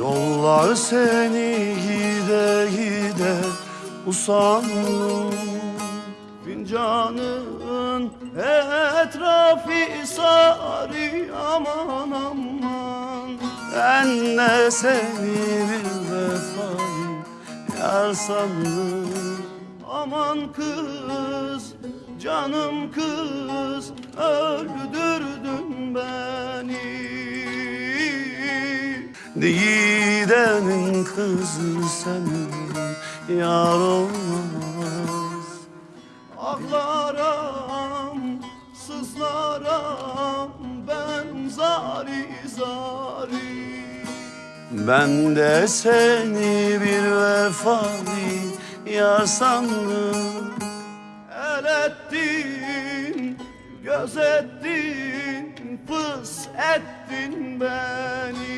Yıllar seni gide gide usandım Fincanın etrafı sarı aman aman. Ben de seni bir vefayı yar sandım Aman kız, canım kız Öldürdün Gidenin kızı senin yar olmaz. Ağlaram, sızlaram ben zari zari. Ben de seni bir vefalı yar sandım. El ettin, göz ettin, fıs ettin beni